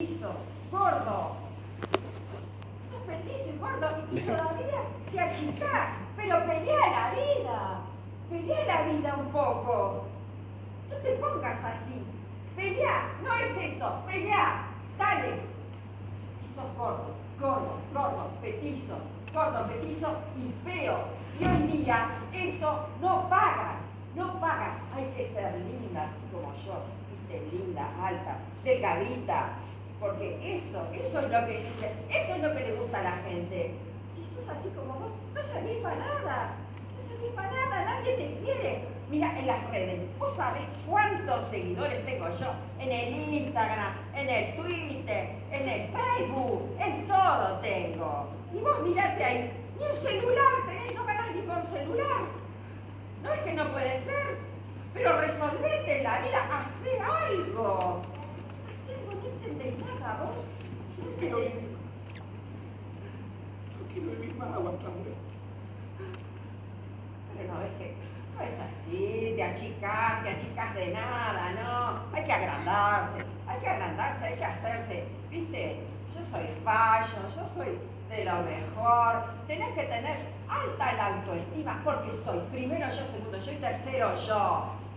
petizo, gordo. Sos petizo y gordo y todavía te achicás. Pero pelea la vida. Pelea la vida un poco. No te pongas así. Pelea, no es eso. Pelea. Dale. Si sos gordo, gordo, gordo, petizo, gordo, petizo y feo. Y hoy día eso no paga. No paga. Hay que ser linda, así como yo. Viste, linda, alta, delgadita. Porque eso, eso es lo que eso es lo que le gusta a la gente. Si sos así como vos, no servís para nada. No servís para nada, nadie te quiere. Mira, en las redes, vos sabés cuántos seguidores tengo yo en el Instagram, en el Twitter, en el Facebook, en todo tengo. Y vos mirate ahí, ni un celular tenés, no ganás ni con celular. No es que no puede ser, pero resolvete la vida, No quiero vivir. No quiero vivir más aguantando. Pero no es que no es así, te achicas, te achicas de nada, no. Hay que agrandarse, hay que agrandarse, hay que hacerse, viste, yo soy fallo, yo soy de lo mejor. Tenés que tener alta la autoestima porque soy primero yo, segundo yo y tercero yo.